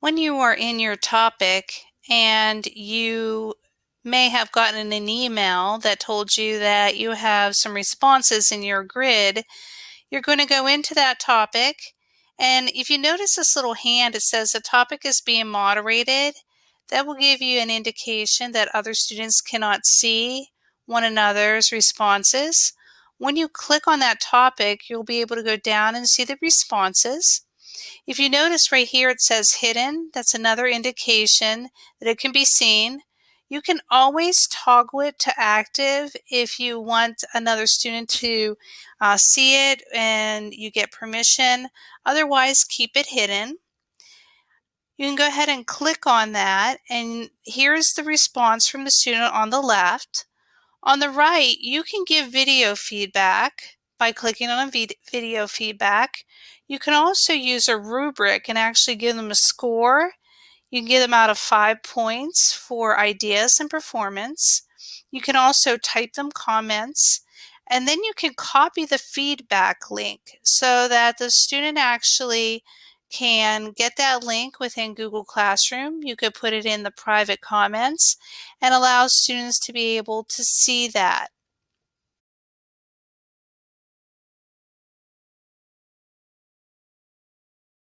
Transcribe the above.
when you are in your topic and you may have gotten an email that told you that you have some responses in your grid, you're going to go into that topic and if you notice this little hand, it says the topic is being moderated. That will give you an indication that other students cannot see one another's responses. When you click on that topic, you'll be able to go down and see the responses. If you notice right here it says hidden, that's another indication that it can be seen. You can always toggle it to active if you want another student to uh, see it and you get permission. Otherwise, keep it hidden. You can go ahead and click on that and here's the response from the student on the left. On the right, you can give video feedback by clicking on video feedback. You can also use a rubric and actually give them a score. You can give them out of five points for ideas and performance. You can also type them comments and then you can copy the feedback link so that the student actually can get that link within Google Classroom. You could put it in the private comments and allow students to be able to see that.